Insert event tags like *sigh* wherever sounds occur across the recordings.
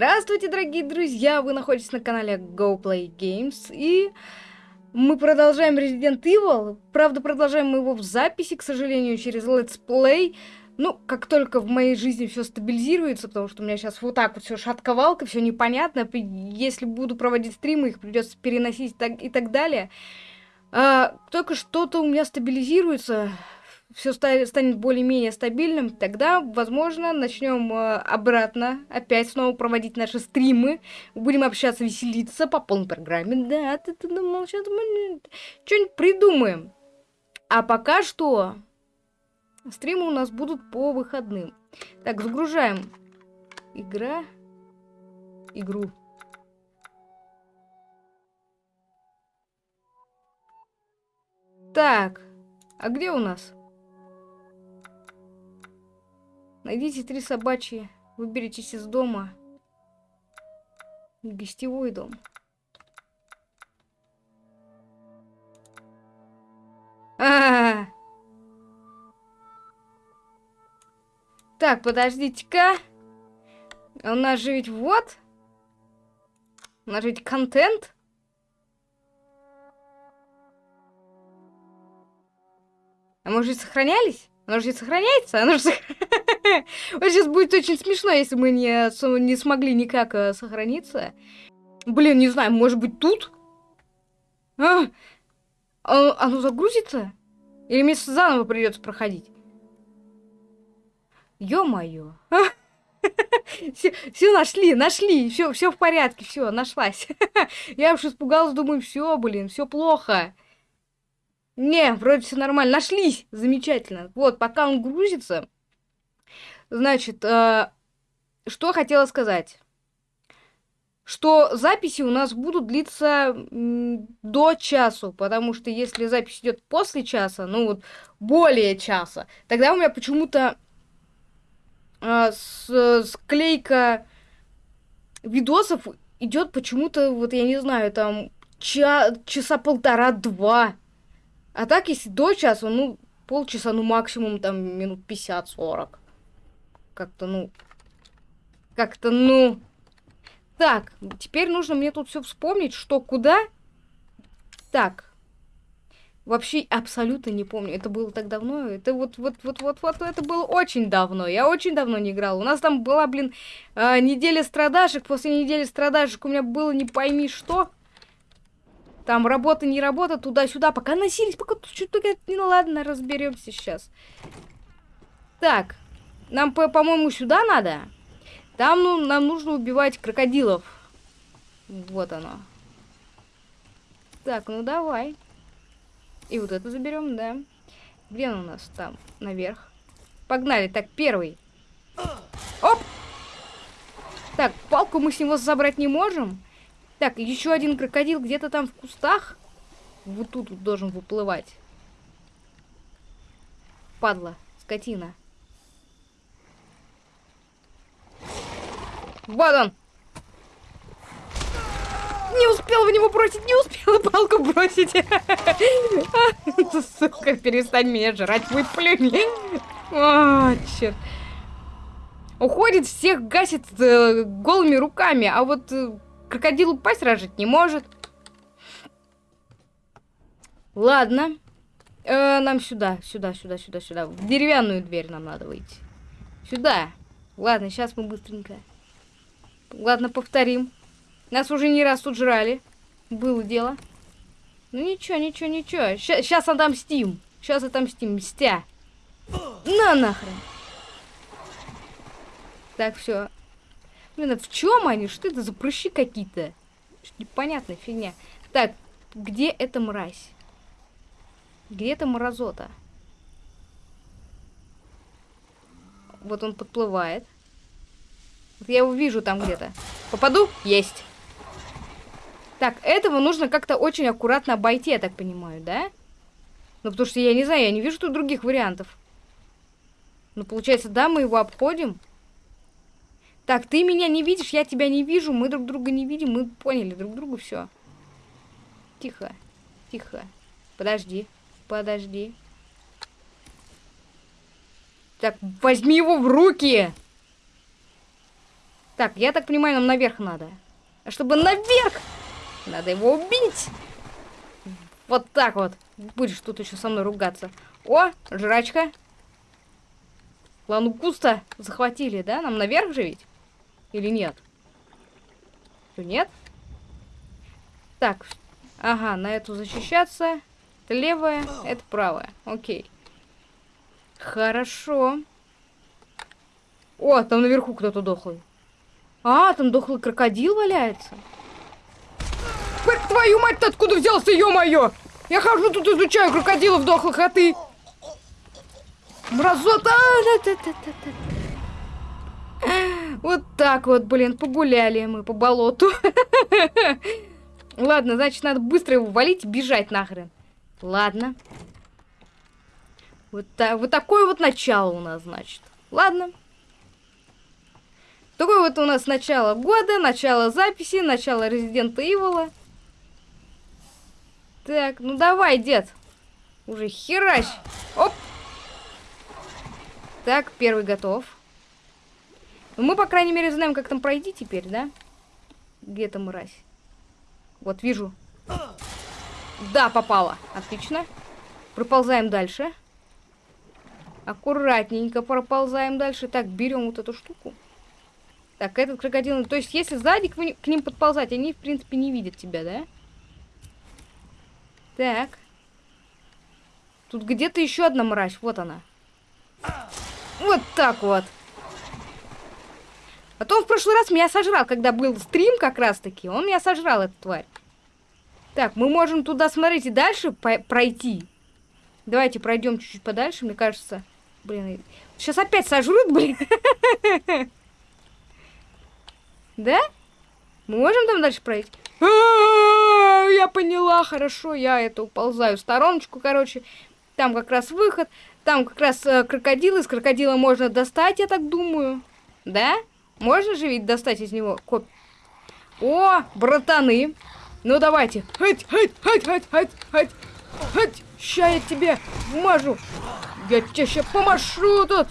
Здравствуйте, дорогие друзья! Вы находитесь на канале GoPlay Games и мы продолжаем Resident Evil. Правда, продолжаем мы его в записи, к сожалению, через Let's Play. Ну, как только в моей жизни все стабилизируется, потому что у меня сейчас вот так вот все шатковалка, все непонятно. Если буду проводить стримы, их придется переносить и так далее. А, только что-то у меня стабилизируется, все станет более-менее стабильным, тогда, возможно, начнем э, обратно опять снова проводить наши стримы. Будем общаться, веселиться по полной программе. Да, ты, ты думал, сейчас мы что-нибудь придумаем. А пока что стримы у нас будут по выходным. Так, загружаем. Игра. Игру. Так, а где у нас? Найдите три собачьи, выберитесь из дома. Гостевой дом. А -а -а. Так, подождите-ка. У нас же ведь вот. У нас же ведь контент. А мы же сохранялись? Оно же сохраняется? Оно же сохраняется. *laughs* Вот сейчас будет очень смешно, если мы не, не смогли никак э, сохраниться. Блин, не знаю, может быть тут? А, а, оно загрузится? Или мне заново придется проходить? Ё-моё. *laughs* Все, все нашли, нашли, все, все в порядке, все, нашлась. *laughs* Я уж испугалась, думаю, все, блин, все плохо. Не, вроде все нормально, нашлись, замечательно. Вот, пока он грузится, Значит, э, что хотела сказать. Что записи у нас будут длиться до часу, потому что если запись идет после часа, ну вот более часа, тогда у меня почему-то э, с, склейка видосов идет почему-то, вот я не знаю, там ча часа полтора-два. А так, если до часа, ну, полчаса, ну, максимум, там, минут 50-40 как-то, ну... Как-то, ну... Так, теперь нужно мне тут все вспомнить, что куда. Так. Вообще абсолютно не помню. Это было так давно. Это вот, вот, вот, вот, вот, это было очень давно. Я очень давно не играл. У нас там была, блин, э, неделя страдашек. После недели страдашек у меня было не пойми что. Там работа, не работа, туда-сюда. Пока носились, пока что-то... Ну ладно, разберемся сейчас. Так. Нам, по-моему, сюда надо. Там ну, нам нужно убивать крокодилов. Вот оно. Так, ну давай. И вот это заберем, да. Где он у нас там? Наверх. Погнали. Так, первый. Оп! Так, палку мы с него забрать не можем. Так, еще один крокодил где-то там в кустах. Вот тут вот должен выплывать. Падла, скотина. Вот он! Не успел в него бросить, не успела палку бросить. *laughs* Сука, перестань меня жрать, выплюнь. О, черт. Уходит, всех гасит э, голыми руками, а вот э, крокодилу пасть рожить не может. Ладно. Э, нам сюда, сюда, сюда, сюда, сюда. В деревянную дверь нам надо выйти. Сюда. Ладно, сейчас мы быстренько. Ладно, повторим. Нас уже не раз тут жрали. Было дело. Ну ничего, ничего, ничего. Сейчас отомстим. Сейчас отомстим. Мстя. На нахрен. Так, все. Блин, а в чем они? Что это за прыщи какие-то? Непонятная фигня. Так, где эта мразь? Где эта мразота? Вот он подплывает. Я его вижу там где-то. Попаду? Есть. Так, этого нужно как-то очень аккуратно обойти, я так понимаю, да? Ну, потому что я не знаю, я не вижу тут других вариантов. Ну, получается, да, мы его обходим. Так, ты меня не видишь, я тебя не вижу, мы друг друга не видим, мы поняли друг друга, все. Тихо, тихо. Подожди, подожди. Так, возьми его в руки! Так, я так понимаю, нам наверх надо. А чтобы наверх, надо его убить. Вот так вот. Будешь тут еще со мной ругаться. О, жрачка. Лангуста захватили, да? Нам наверх же? Или нет? Что, нет? Так, ага, на эту защищаться. Это левая, это правая. Окей. Хорошо. О, там наверху кто-то дохлый. А, там дохлый крокодил валяется. Как твою мать, ты откуда взялся, ё-моё? Я хожу тут изучаю крокодилов дохлых, а ты... Мразота! Вот так вот, блин, погуляли мы по болоту. Ладно, значит, надо быстро его валить и бежать нахрен. Ладно. Вот, та вот такое вот начало у нас, значит. Ладно. Такое вот у нас начало года, начало записи, начало Резидента Ивола. Так, ну давай, дед. Уже херась. Оп. Так, первый готов. Ну, мы, по крайней мере, знаем, как там пройти теперь, да? Где там мразь? Вот, вижу. Да, попала. Отлично. Проползаем дальше. Аккуратненько проползаем дальше. Так, берем вот эту штуку. Так, этот крокодил... То есть, если сзади к, к ним подползать, они, в принципе, не видят тебя, да? Так. Тут где-то еще одна мразь. Вот она. Вот так вот. А то он в прошлый раз меня сожрал, когда был стрим как раз-таки. Он меня сожрал, эта тварь. Так, мы можем туда, смотрите, дальше пройти. Давайте пройдем чуть-чуть подальше, мне кажется. Блин, сейчас опять сожрут, блин. *laughs* Да? Мы можем там дальше пройти? А, я поняла, хорошо, я это уползаю в стороночку, короче. Там как раз выход, там как раз э, крокодил, из крокодила можно достать, я так думаю. Да? Можно же ведь достать из него коп... О, братаны. Ну давайте. Хать, хать, хать, хать, хать, хать, хать. Ща я тебе вмажу. Я тебе сейчас помашу тут.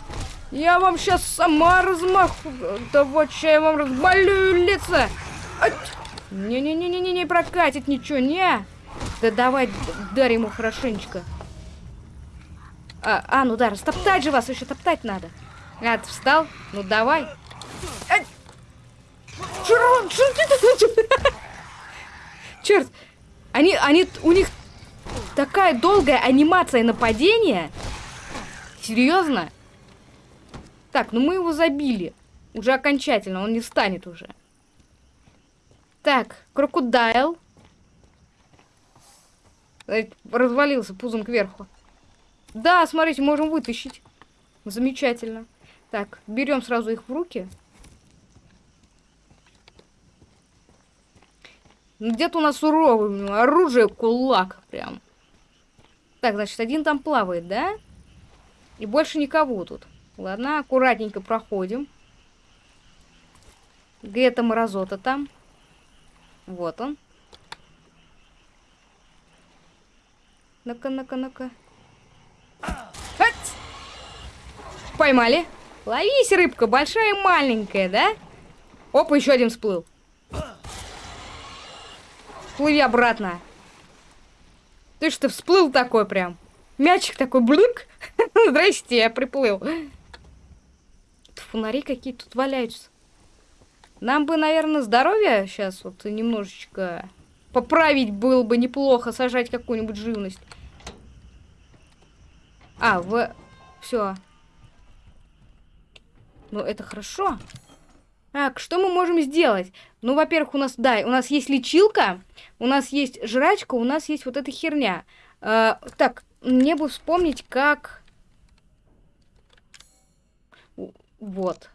Я вам сейчас сама размаху. Да вот, ща я вам разболю лица. Не-не-не-не-не, не прокатит ничего, не. Да давай, дарь ему хорошенечко. А, а, ну да, растоптать же вас, еще топтать надо. А, ты встал? Ну давай. *laughs* Черт, они, они, у них такая долгая анимация нападения. Серьезно? Так, ну мы его забили. Уже окончательно, он не встанет уже. Так, крокодайл. Развалился пузом кверху. Да, смотрите, можем вытащить. Замечательно. Так, берем сразу их в руки. Ну, где-то у нас суровый оружие, кулак прям. Так, значит, один там плавает, да? И больше никого тут. Ладно, аккуратненько проходим. Где-то мразота там. Вот он. Ну-ка, ну-ка, ну-ка. Поймали. Ловись, рыбка, большая и маленькая, да? Опа, еще один всплыл. Плыви обратно. Ты что, всплыл такой прям? Мячик такой, блык. *laughs* Здрасте, я приплыл. Фонари какие тут валяются. Нам бы, наверное, здоровье сейчас вот немножечко поправить было бы неплохо, сажать какую-нибудь живность. А, в... Все. Ну, это хорошо. Так, что мы можем сделать? Ну, во-первых, у нас, да, у нас есть лечилка, у нас есть жрачка, у нас есть вот эта херня. Э, так, мне бы вспомнить, как... Вот.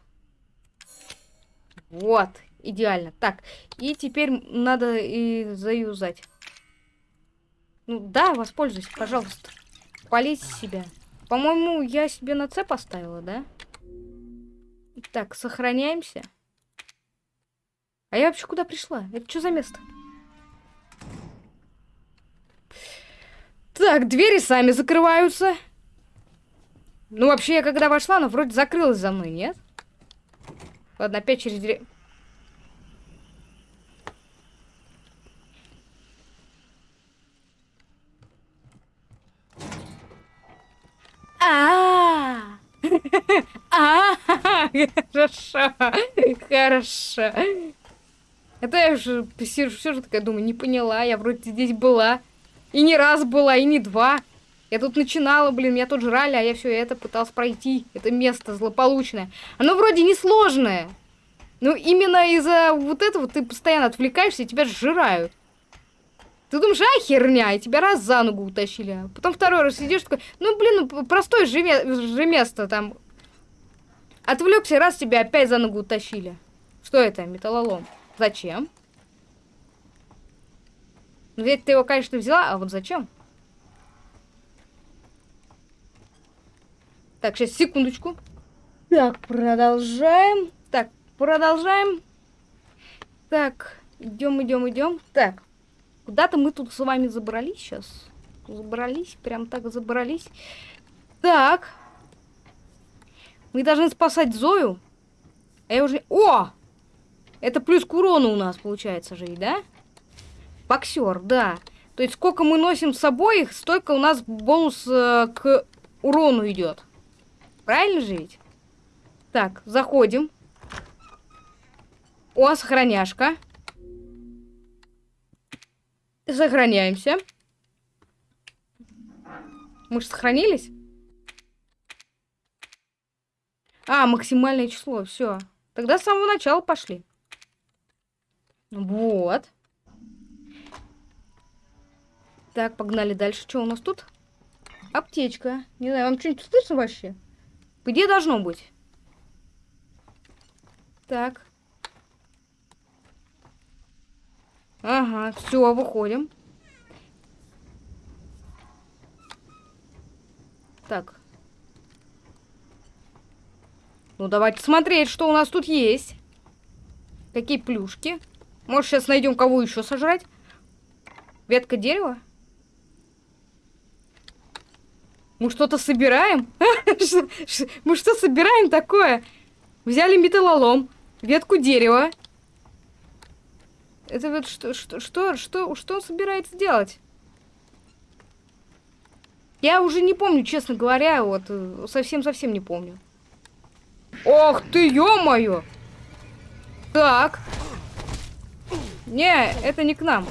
Вот, идеально. Так, и теперь надо и заюзать. Ну, да, воспользуйся, пожалуйста. Полить себя. По-моему, я себе на С поставила, да? Так, сохраняемся. А я вообще куда пришла? Это что за место? Так, двери сами закрываются. Ну, вообще, я когда вошла, она вроде закрылась за мной, нет? Ладно, опять через дверь... А, а, *laughs* а, хорошо, хорошо. Это я уже все же такая думаю, не поняла, я вроде здесь была. И не раз была, и не два. Я тут начинала, блин, меня тут жрали, а я все это пыталась пройти. Это место злополучное. Оно вроде не сложное. Ну, именно из-за вот этого ты постоянно отвлекаешься, и тебя сжирают. Ты думаешь, а херня, и тебя раз за ногу утащили. Потом второй раз сидишь такой, ну, блин, ну, простое же, же место там. Отвлекся, раз тебя опять за ногу утащили. Что это? Металлолом. Зачем? Ну, ведь ты его, конечно, взяла, а вот зачем? Так, сейчас, секундочку. Так, продолжаем. Так, продолжаем. Так, идем, идем, идем. Так, куда-то мы тут с вами забрались сейчас. Забрались, прям так забрались. Так. Мы должны спасать Зою. А я уже... О! Это плюс к урону у нас получается же, да? Боксер, да. То есть сколько мы носим с собой, столько у нас бонус э, к урону идет. Правильно же ведь? Так, заходим. О, сохраняшка. Сохраняемся. Мы же сохранились? А, максимальное число, все. Тогда с самого начала пошли. Вот. Так, погнали дальше. Что у нас тут? Аптечка. Не знаю, вам что-нибудь слышно вообще? Где должно быть? Так. Ага, все, выходим. Так. Ну, давайте смотреть, что у нас тут есть. Какие плюшки. Может, сейчас найдем кого еще сожрать? Ветка дерева? Мы что-то собираем? *laughs* Мы что собираем такое? Взяли металлолом, ветку дерева. Это вот что, что, что, что, что он собирается делать? Я уже не помню, честно говоря, вот совсем-совсем не помню. Ох ты, ё-моё! Так. Не, это не к нам.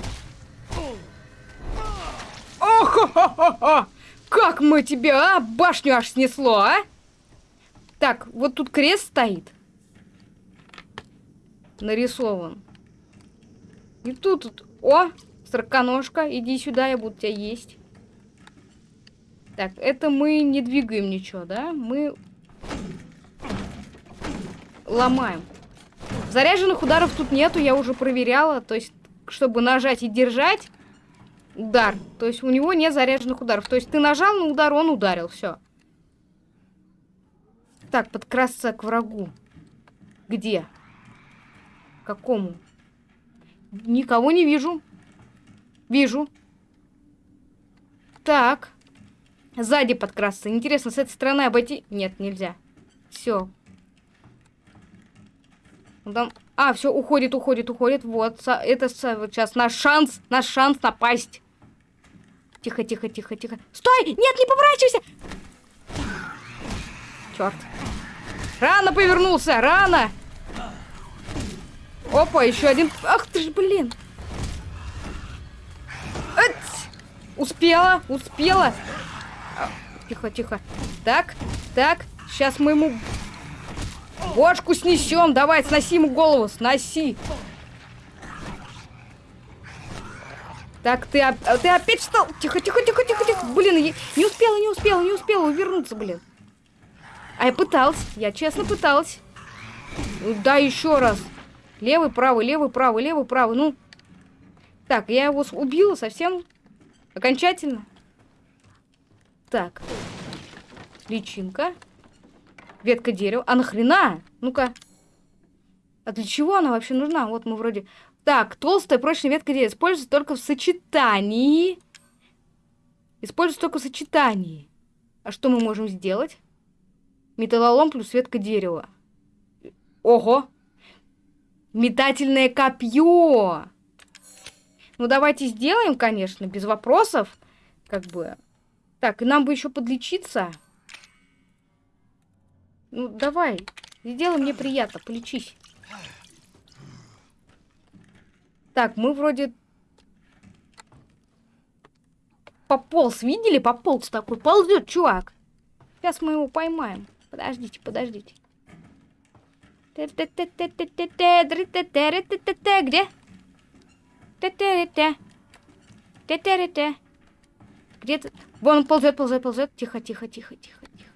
Ох, как мы тебя, а? Башню аж снесло, а? Так, вот тут крест стоит. Нарисован. И тут, тут... О, сороконожка, иди сюда, я буду тебя есть. Так, это мы не двигаем ничего, да? Мы ломаем. Заряженных ударов тут нету, я уже проверяла. То есть, чтобы нажать и держать, удар. То есть у него нет заряженных ударов. То есть ты нажал на удар, он ударил. Все. Так, подкрасться к врагу. Где? Какому? Никого не вижу. Вижу. Так. Сзади подкрасться. Интересно, с этой стороны обойти? Нет, нельзя. Все. Там... А, все, уходит, уходит, уходит. Вот, это сейчас наш шанс, наш шанс напасть. Тихо, тихо, тихо, тихо. Стой! Нет, не поворачивайся! Черт. Рано повернулся, рано! Опа, еще один. Ах ты ж, блин. Успела, успела. Тихо, тихо. Так, так. Сейчас мы ему бошку снесем. Давай, сноси ему голову, сноси. Так, ты, ты опять встал. Тихо, тихо, тихо, тихо, тихо. Блин, я не успела, не успела, не успела увернуться, блин. А я пыталась, я честно пыталась. Да, еще раз. Левый, правый, левый, правый, левый, правый. Ну, так, я его убила совсем окончательно. Так. Личинка. Ветка дерева. А нахрена? Ну-ка. А для чего она вообще нужна? Вот мы вроде... Так, толстая прочная ветка дерева используется только в сочетании. Используется только в сочетании. А что мы можем сделать? Металлолом плюс ветка дерева. Ого! Метательное копье! Ну, давайте сделаем, конечно, без вопросов. Как бы. Так, и нам бы еще подлечиться. Ну, давай. Сделай мне приятно, полечись. Так, мы вроде... Пополз, видели? Пополз такой. Ползет, чувак. Сейчас мы его поймаем. Подождите, подождите. Где? Где ты? Вон он ползет, ползет, ползет. Тихо, тихо, тихо, тихо, тихо.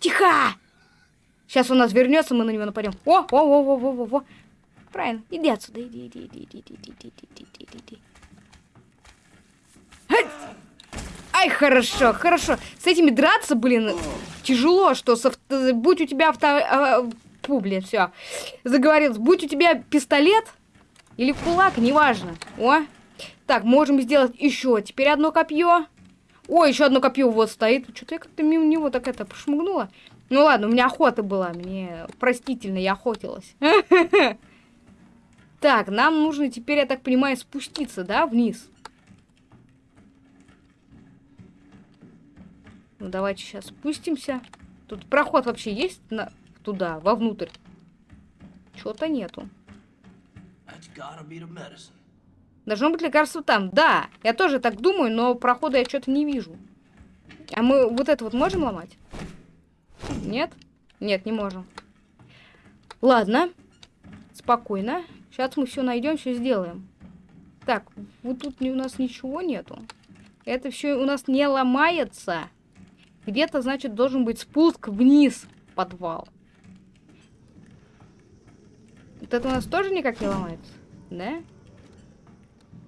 тихо! Сейчас он нас вернется, мы на него нападем. О, о, о, о, о, о, о. Правильно. Иди отсюда, иди, иди, иди, иди, иди, иди, иди, иди, иди. Ай, хорошо, хорошо. С этими драться, блин, тяжело, что с авто... будь у тебя авто... А, блин, все. Заговорился. Будь у тебя пистолет или кулак, неважно. О, так, можем сделать еще. Теперь одно копье. О, еще одно копье вот стоит. Что-то я как-то мимо него так это пошмыгнула. Ну ладно, у меня охота была. Мне простительно, я охотилась. *laughs* Так, нам нужно теперь, я так понимаю, спуститься, да, вниз. Ну, давайте сейчас спустимся. Тут проход вообще есть на... туда, вовнутрь? Чего-то нету. Должно быть лекарство там. Да, я тоже так думаю, но прохода я что-то не вижу. А мы вот это вот можем ломать? Нет? Нет, не можем. Ладно. Спокойно. Сейчас мы все найдем, все сделаем. Так, вот тут у нас ничего нету. Это все у нас не ломается. Где-то, значит, должен быть спуск вниз в подвал. Вот это у нас тоже никак не ломается, да?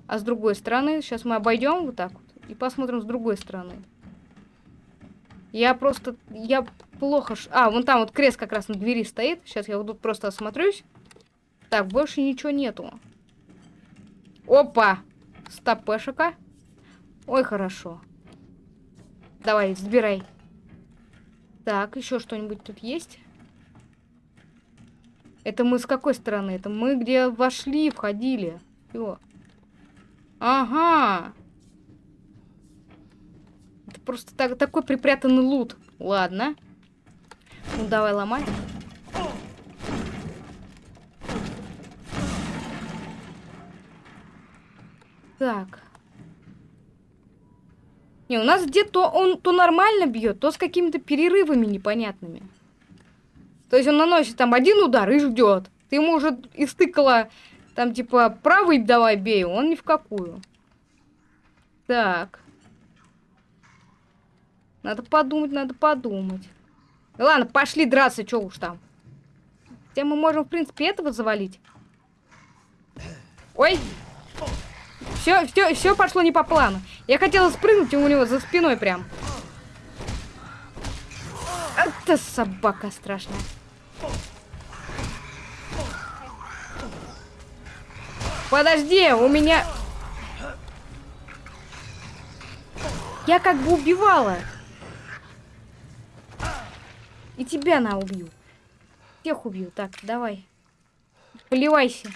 А с другой стороны, сейчас мы обойдем вот так вот и посмотрим с другой стороны. Я просто, я плохо... А, вон там вот крест как раз на двери стоит. Сейчас я вот тут просто осмотрюсь. Так, больше ничего нету. Опа! Стопешика. Ой, хорошо. Давай, сбирай. Так, еще что-нибудь тут есть? Это мы с какой стороны? Это мы где вошли, входили. Все. Ага. Это просто так, такой припрятанный лут. Ладно. Ну, давай ломать. Так. Не, у нас где-то он то нормально бьет, то с какими-то перерывами непонятными. То есть он наносит там один удар и ждет. Ты ему уже истыкала там типа правый давай бей, он ни в какую. Так. Надо подумать, надо подумать. Ладно, пошли драться, что уж там. Хотя мы можем, в принципе, этого завалить. Ой. Все, все, все пошло не по плану. Я хотела спрыгнуть у него за спиной прям. Это собака страшная. Подожди, у меня... Я как бы убивала. И тебя на убью. Всех убью. Так, давай. Поливайся.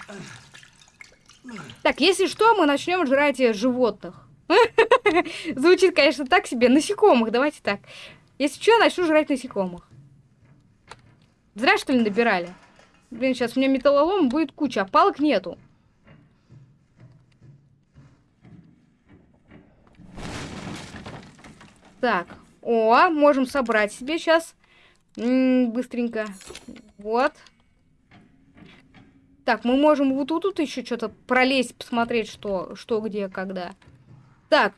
Так, если что, мы начнем жрать животных. *laughs* Звучит, конечно, так себе. Насекомых, давайте так. Если что, начну жрать насекомых. Зря, что ли, набирали? Блин, сейчас у меня металлолом будет куча, а палок нету. Так, о, можем собрать себе сейчас. Быстренько. Вот. Так, мы можем вот тут, тут еще что-то пролезть, посмотреть, что, что, где, когда. Так,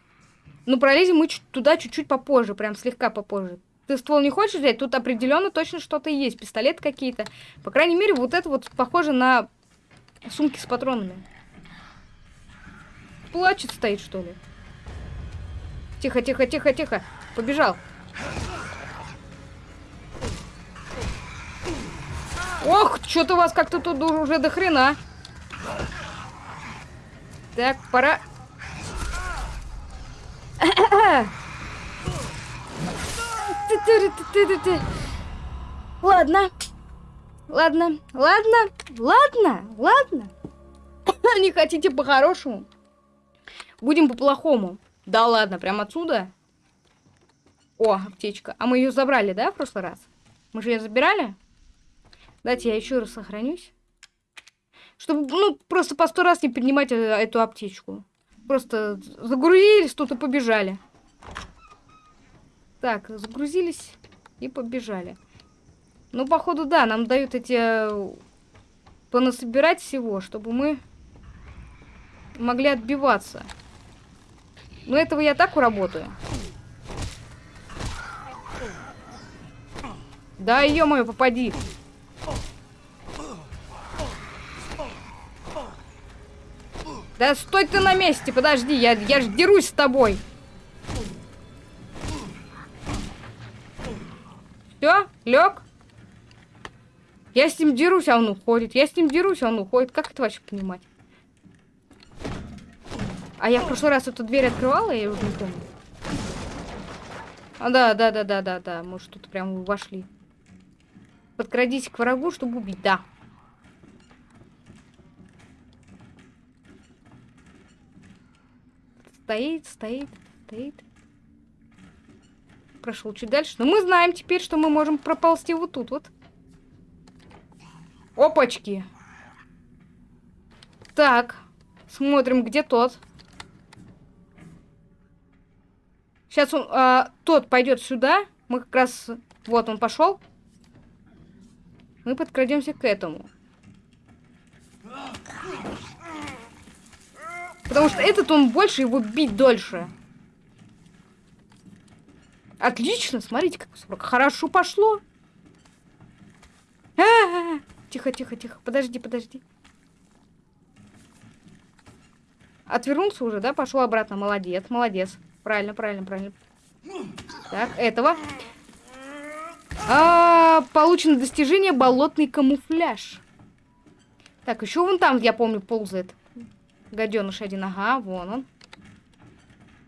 ну пролезем мы туда чуть-чуть попозже, прям слегка попозже. Ты ствол не хочешь взять? Тут определенно точно что-то есть. Пистолет какие-то. По крайней мере, вот это вот похоже на сумки с патронами. Плачет стоит, что ли? Тихо, тихо, тихо, тихо. Побежал. Ох, что-то у вас как-то тут уже до хрена. Так, пора... Ладно. Ладно, ладно, ладно, ладно. *coughs* Не хотите по-хорошему? Будем по-плохому. Да ладно, прям отсюда? О, аптечка. А мы ее забрали, да, в прошлый раз? Мы же ее забирали? Дайте я еще раз сохранюсь. Чтобы, ну, просто по сто раз не поднимать э, эту аптечку. Просто загрузились тут и побежали. Так, загрузились и побежали. Ну, походу, да, нам дают эти... Э, понасобирать всего, чтобы мы могли отбиваться. Но этого я так уработаю. Да, ё-моё, попади. Да стой ты на месте, подожди, я, я ж дерусь с тобой. Все, лег. Я с ним дерусь, а он уходит. Я с ним дерусь, а он уходит. Как это вообще понимать? А я в прошлый раз эту дверь открывала, я уже не помню. А, да, да, да, да, да, да. Может, тут прям вошли. Подкрадись к врагу, чтобы убить. Да. Стоит, стоит, стоит. Прошел чуть дальше. Но мы знаем теперь, что мы можем проползти вот тут вот. Опачки. Так. Смотрим, где тот. Сейчас он, а, тот пойдет сюда. Мы как раз... Вот он пошел. Мы подкрадемся к этому. Потому что этот он больше, его бить дольше. Отлично, смотрите, как 40. Хорошо пошло. А -а -а. Тихо, тихо, тихо. Подожди, подожди. Отвернулся уже, да? Пошел обратно. Молодец, молодец. Правильно, правильно, правильно. Так, этого. А, получено достижение болотный камуфляж. Так, еще вон там, я помню, ползает. Гаденыш один, ага, вон он.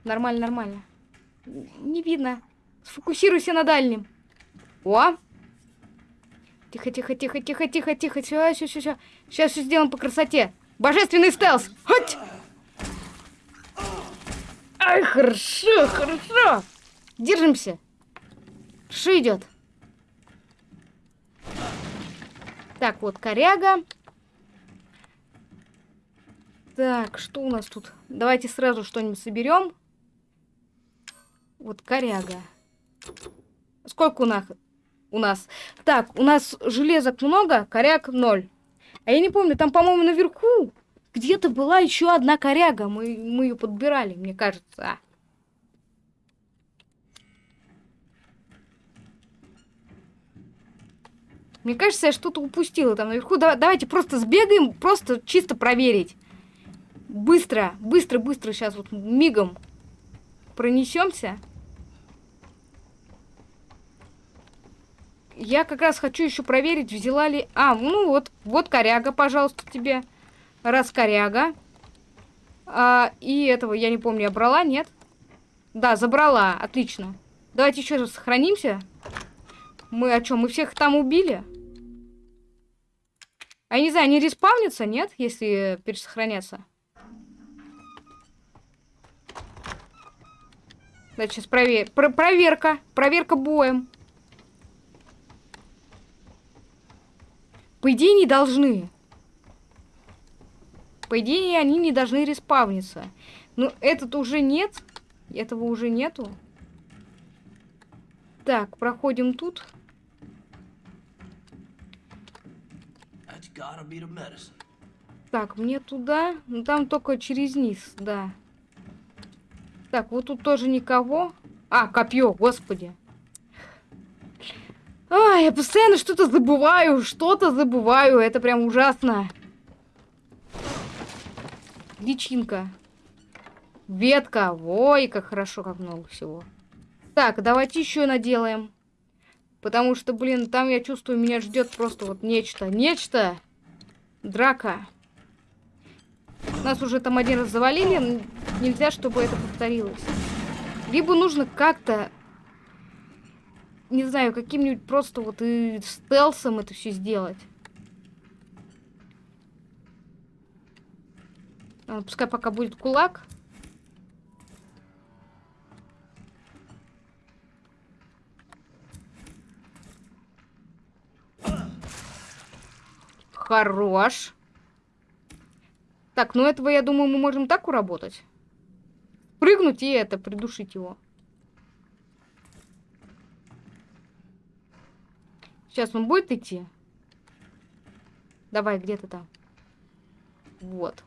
Нормально, нормально. Не видно. Сфокусируйся на дальнем. О! Тихо, тихо, тихо, тихо, тихо, тихо. Все, все, все, все. Сейчас все сделаем по красоте. Божественный стелс. Хоть! Ай, хорошо, хорошо. Держимся. Что идет? Так, вот коряга. Так, что у нас тут? Давайте сразу что-нибудь соберем. Вот коряга. Сколько у нас? У нас. Так, у нас железок много, коряг ноль. А я не помню, там, по-моему, наверху где-то была еще одна коряга. Мы, мы ее подбирали, мне кажется. Мне кажется, я что-то упустила там наверху. Да, давайте просто сбегаем, просто чисто проверить. Быстро, быстро, быстро сейчас вот мигом пронесемся. Я как раз хочу еще проверить, взяла ли... А, ну вот, вот коряга, пожалуйста, тебе. Раз коряга. А, и этого, я не помню, я брала, нет? Да, забрала, отлично. Давайте еще раз сохранимся. Мы о чем? Мы всех там убили? А я не знаю, они респавнятся, нет, если пересохраняться? Давайте сейчас провер... Про проверка. Проверка боем. По идее, не должны. По идее, они не должны респавниться. Но этот уже нет. Этого уже нету. Так, проходим тут. Так, мне туда. Ну, там только через низ, да. Так, вот тут тоже никого. А, копье, господи. А, я постоянно что-то забываю, что-то забываю. Это прям ужасно. Личинка. Ветка. Ой, как хорошо, как много всего. Так, давайте еще наделаем. Потому что, блин, там я чувствую, меня ждет просто вот нечто. Нечто. Драка. Нас уже там один раз завалили, нельзя, чтобы это повторилось. Либо нужно как-то, не знаю, каким-нибудь просто вот и стелсом это все сделать. А, пускай пока будет кулак. Хорош. Так, ну этого, я думаю, мы можем так уработать. Прыгнуть и это, придушить его. Сейчас он будет идти? Давай, где ты там? Вот.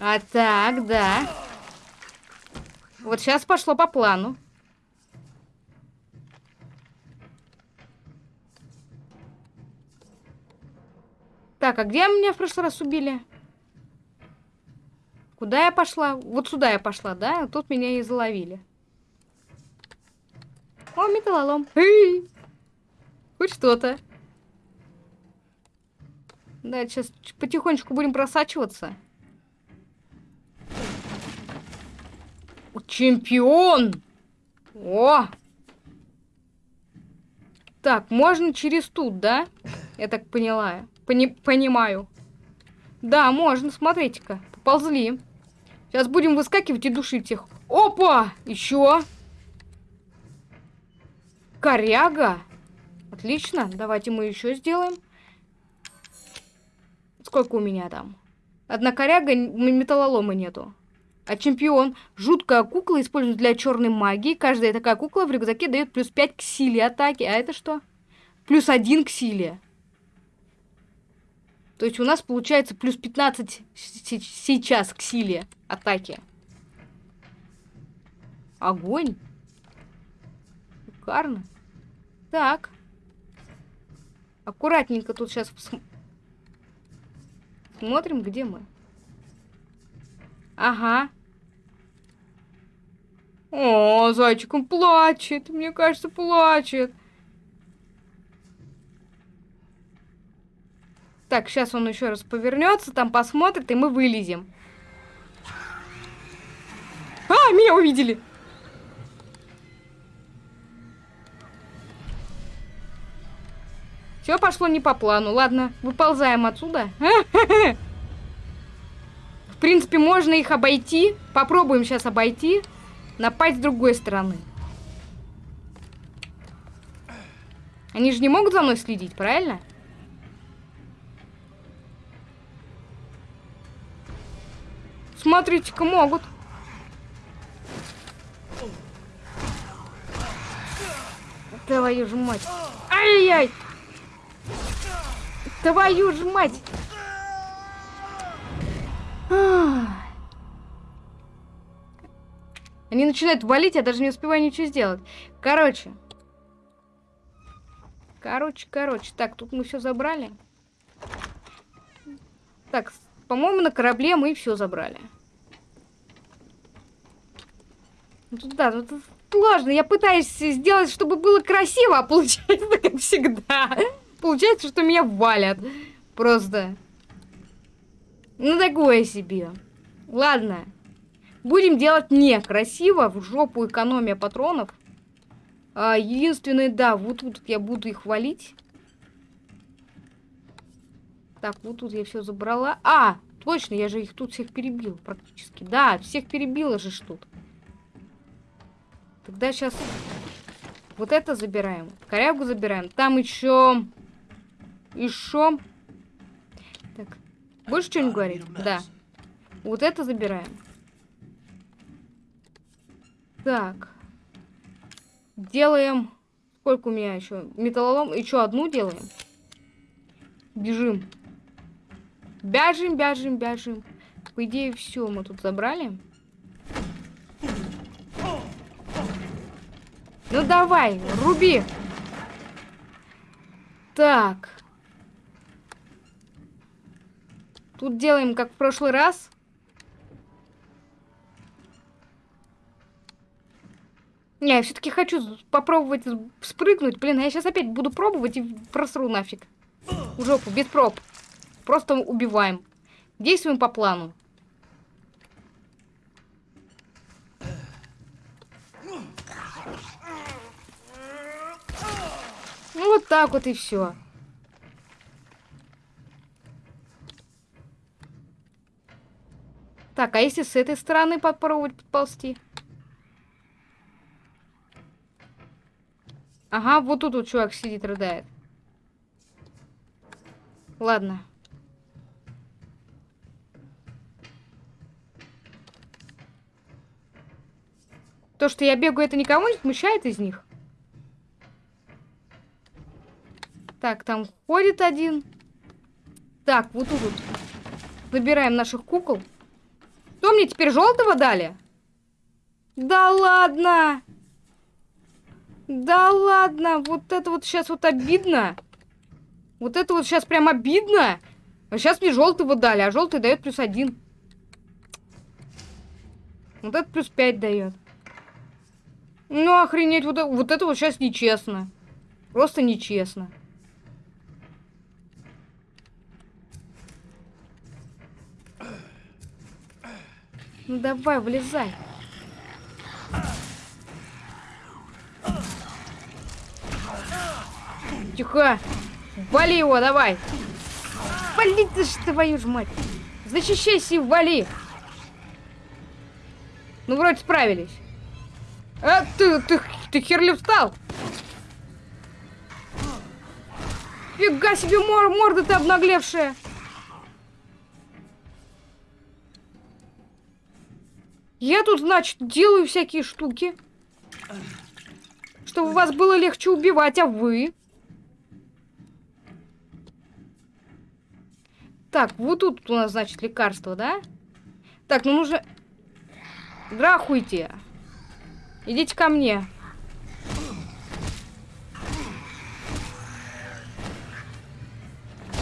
А так, да. Вот сейчас пошло по плану. Так, а где меня в прошлый раз убили? Куда я пошла? Вот сюда я пошла, да? Тут меня и заловили. О, металлолом. Эй! Хоть что-то. Да, сейчас потихонечку будем просачиваться. Чемпион! О! Так, можно через тут, да? Я так поняла. Пони понимаю. Да, можно, смотрите-ка. Поползли. Сейчас будем выскакивать и душить их. Опа! Еще. Коряга. Отлично. Давайте мы еще сделаем. Сколько у меня там? Одна коряга, металлолома нету. А чемпион. Жуткая кукла используется для черной магии. Каждая такая кукла в рюкзаке дает плюс 5 к силе атаки. А это что? Плюс 1 к силе. То есть у нас получается плюс 15 сейчас к силе атаки. Огонь. Шикарно. Так. Аккуратненько тут сейчас смотрим, где мы. Ага. О, зайчик, он плачет. Мне кажется, плачет. Так, сейчас он еще раз повернется, там посмотрит, и мы вылезем. А, меня увидели! Все пошло не по плану. Ладно, выползаем отсюда. *laughs* В принципе, можно их обойти. Попробуем сейчас обойти. Напасть с другой стороны. Они же не могут за мной следить, правильно? Смотрите-ка, могут. Твою же мать. Ай-яй! Твою же мать! Они начинают валить, я даже не успеваю ничего сделать. Короче. Короче, короче. Так, тут мы все забрали. Так, по-моему, на корабле мы все забрали. Ну, тут, да, тут сложно. Я пытаюсь сделать, чтобы было красиво, а получается, *laughs* как всегда. Получается, что меня валят. Просто. Ну, такое себе. Ладно. Будем делать некрасиво. В жопу экономия патронов. А, единственное, да, вот тут я буду их валить. Так, вот тут я все забрала. А, точно, я же их тут всех перебил практически. Да, всех перебила же тут. Тогда сейчас вот это забираем. Корягу забираем. Там еще... Еще... Так, больше что-нибудь говорить? Да. Вот это забираем. Так. Делаем... Сколько у меня еще? Металлолом. Еще одну делаем. Бежим. Бяжем, бяжем, бяжем. По идее, все мы тут забрали. Ну давай, руби. Так. Тут делаем, как в прошлый раз. Не, я все-таки хочу попробовать спрыгнуть. Блин, я сейчас опять буду пробовать и просру нафиг. В жопу, без проб. Просто убиваем. Действуем по плану. Ну вот так вот и все. Так, а если с этой стороны попробовать подползти? Ага, вот тут вот чувак сидит, рыдает. Ладно. То, что я бегаю, это никого не смущает из них? Так, там ходит один. Так, вот тут вот. Забираем наших кукол. Что мне теперь желтого дали? Да ладно! Да ладно! Вот это вот сейчас вот обидно. Вот это вот сейчас прям обидно. А сейчас мне желтого дали, а желтый дает плюс один. Вот это плюс пять дает. Ну, охренеть, вот, вот это вот сейчас нечестно. Просто нечестно. Ну давай, вылезай. Тихо. Вали его, давай. Вали ты ж твою ж мать. Защищайся и вали. Ну, вроде справились. А, ты, ты, ты херли встал. Фига себе мор морда ты обнаглевшая. Я тут, значит, делаю всякие штуки. Чтобы вас было легче убивать, а вы... Так, вот тут у нас, значит, лекарство, да? Так, ну нужно... Здравствуйте. Идите ко мне.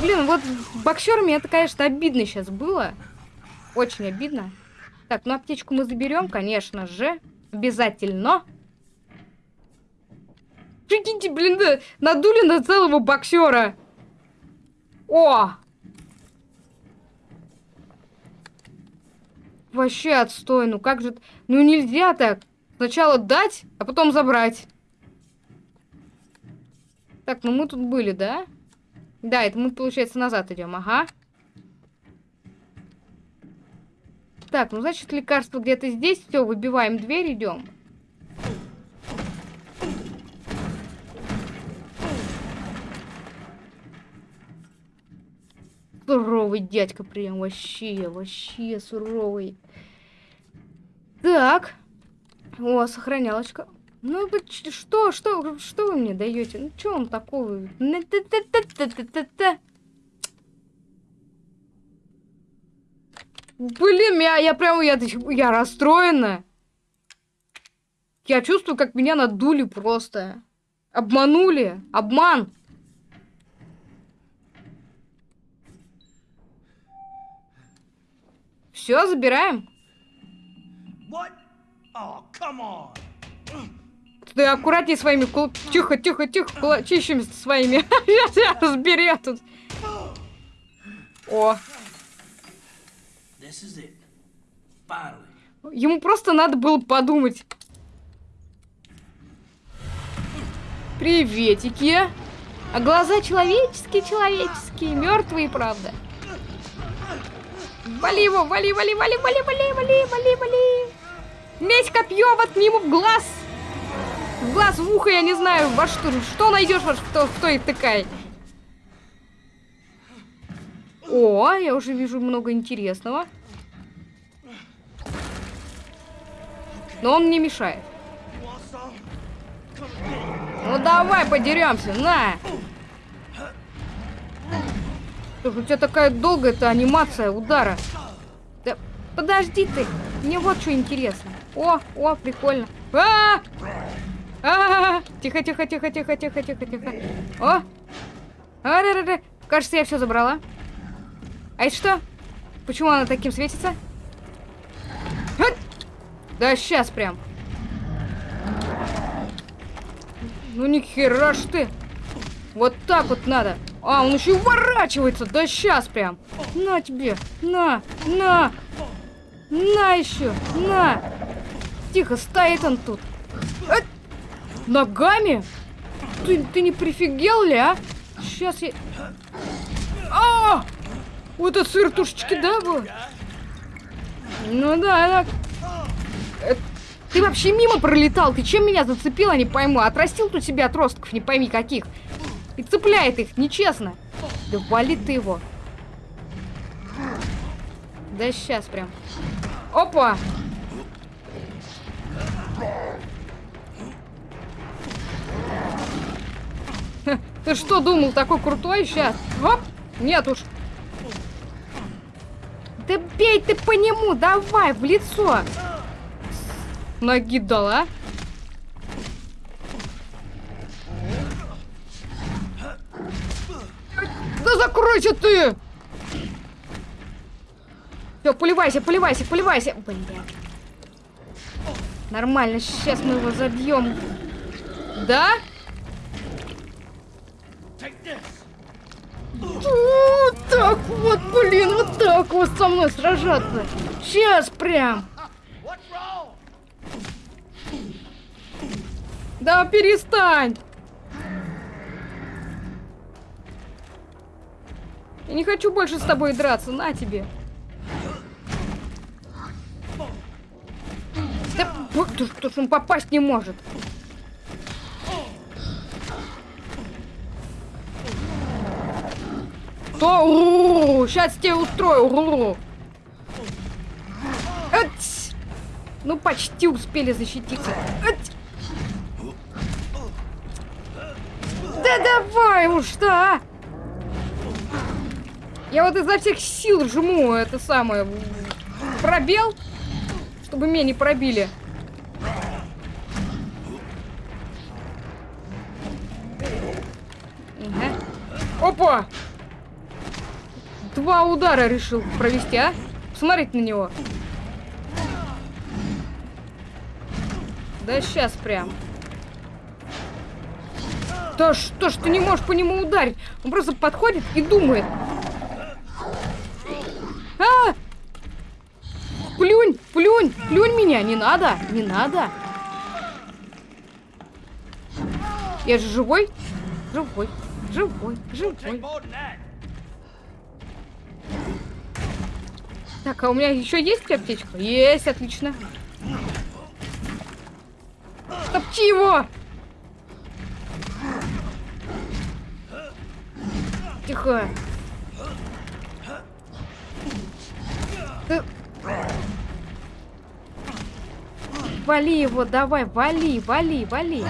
Блин, вот боксерами это, конечно, обидно сейчас было. Очень обидно. Так, ну аптечку мы заберем, конечно же. Обязательно. Прикиньте, блин, да, надули на целого боксера. О! Вообще отстой, ну как же... Ну нельзя так. Сначала дать, а потом забрать. Так, ну мы тут были, да? Да, это мы, получается, назад идем, ага. Так, ну значит лекарство где-то здесь. Все, выбиваем дверь, идем. Суровый дядька прям вообще, вообще суровый. Так. О, сохранялочка. Ну, что, что, что вы мне даете? Ну, что он такого? Блин, я, я прям, я, я расстроена. Я чувствую, как меня надули просто. Обманули. Обман. Все, забираем. Oh, Ты аккуратнее своими кул... Тихо, тихо, тихо, кулачищами своими. *laughs* Сейчас я разберу тут. О, Ему просто надо было подумать. Приветики. А глаза человеческие, человеческие, мертвые, правда. Вали его, вали, вали, вали, вали, вали, вали, вали, вали. Месть копье, воткни ему в глаз. В глаз, в ухо, я не знаю, во что, что найдешь, во что, кто и тыкай. О, я уже вижу много интересного. Но он не мешает. Ну давай подеремся, на! Слушай, у тебя такая долгая эта анимация удара. Да подожди ты, мне вот что интересно. О, о, прикольно. А! А! Тихо, тихо, тихо, тихо, тихо, тихо, тихо. О! А, да, да, да. Кажется, я все забрала. А это что? Почему она таким светится? Да сейчас прям. Ну ни хера ж ты. Вот так вот надо. А, он еще и уворачивается. Да сейчас прям. На тебе. На. На. На еще. На. Тихо, стоит он тут. А, ногами? Ты, ты не прифигел ли, а? Сейчас я... А! Вот это сыр тушечки, да, был? Ну да, так. Ты вообще мимо пролетал. Ты чем меня зацепила, не пойму. Отрастил тут себе отростков, не пойми каких. И цепляет их, нечестно. Да вали ты его. Да сейчас прям. Опа! Ты что думал, такой крутой сейчас? Оп! Нет уж. Да бей ты по нему, давай, в лицо. Ноги дала. Да закройся ты! Все, поливайся, поливайся, поливайся. Блин. Нормально, сейчас мы его забьем. Да? Вот так вот, блин, вот так вот со мной сражаться. Сейчас прям. Да перестань. Я не хочу больше с тобой драться, на тебе. Да, вот что ж он попасть не может. То, сейчас тебе устрою. Ать! Ну, почти успели защититься. Да уж, да! Я вот изо всех сил жму это самое пробел, чтобы меня не пробили. Опа! Два удара решил провести, а? Посмотрите на него. Да сейчас прям. Да что ж ты не можешь по нему ударить? Он просто подходит и думает. А! Плюнь, плюнь, плюнь меня. Не надо, не надо. Я же живой? Живой, живой, живой. Так, а у меня еще есть аптечка? Есть, отлично. Топчи его! Тихо. Ты... Вали его, давай, вали, вали, вали.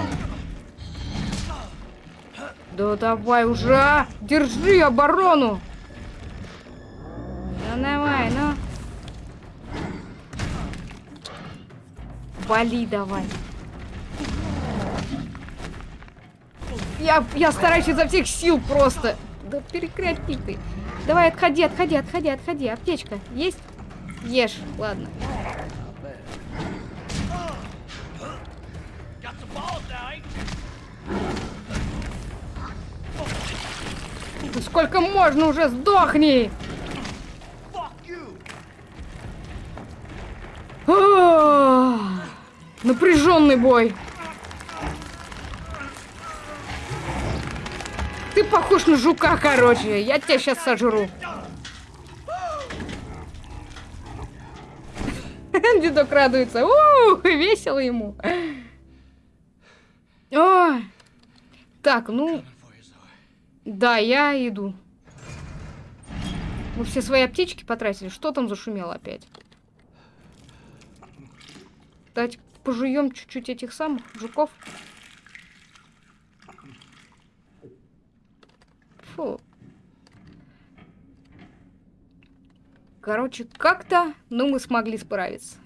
Да давай уже, держи оборону. Ну давай, ну. Вали давай. Я, я стараюсь изо всех сил просто. Да прекрати ты. Давай, отходи, отходи, отходи, отходи. Аптечка есть? Ешь, ладно. Сколько можно уже? Сдохни! Напряженный бой. Ты похож на жука, короче. Я тебя сейчас сожру. *laughs* Дедок радуется. Ух, весело ему. О! Так, ну... Да, я иду. Мы все свои аптечки потратили. Что там зашумело опять? Давайте пожуем чуть-чуть этих самых жуков. Фу. Короче, как-то, ну, мы смогли справиться.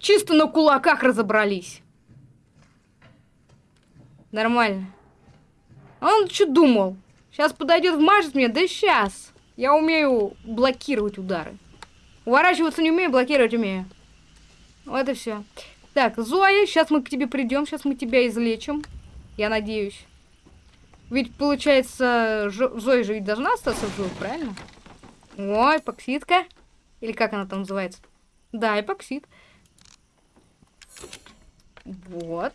Чисто на кулаках разобрались. Нормально. Он что думал? Сейчас подойдет, вмажет мне? Да сейчас. Я умею блокировать удары. Уворачиваться не умею, блокировать умею. Вот и все. Так, Зоя, сейчас мы к тебе придем, сейчас мы тебя излечим. Я надеюсь. Ведь, получается, Зоя же ведь должна остаться в живых, правильно? Ой, эпоксидка. Или как она там называется? Да, эпоксид. Вот.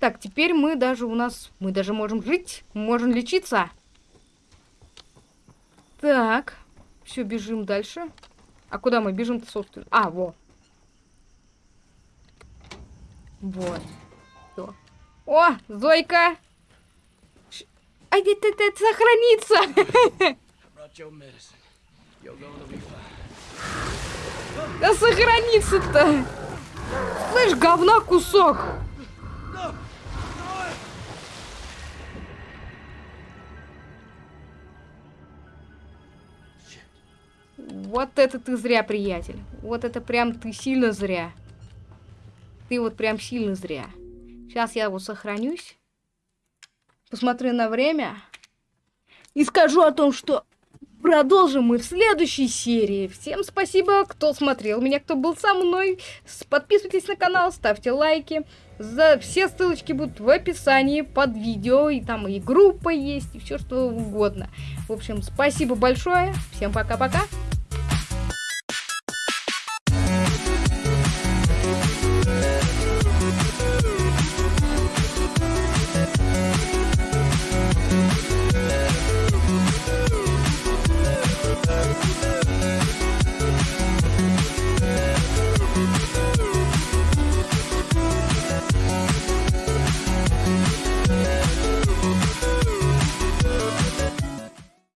Так, теперь мы даже у нас... Мы даже можем жить, можем лечиться. Так. Все, бежим дальше. А куда мы бежим-то, собственно? А, во. Вот. Всё. О, Зойка! Fine. Да сохранится-то! Слышь, говна кусок! Вот это ты зря, приятель. Вот это прям ты сильно зря. Ты вот прям сильно зря. Сейчас я вот сохранюсь. Посмотрю на время. И скажу о том, что продолжим мы в следующей серии. Всем спасибо, кто смотрел меня, кто был со мной. Подписывайтесь на канал, ставьте лайки. За все ссылочки будут в описании под видео. И там и группа есть, и все что угодно. В общем, спасибо большое. Всем пока-пока.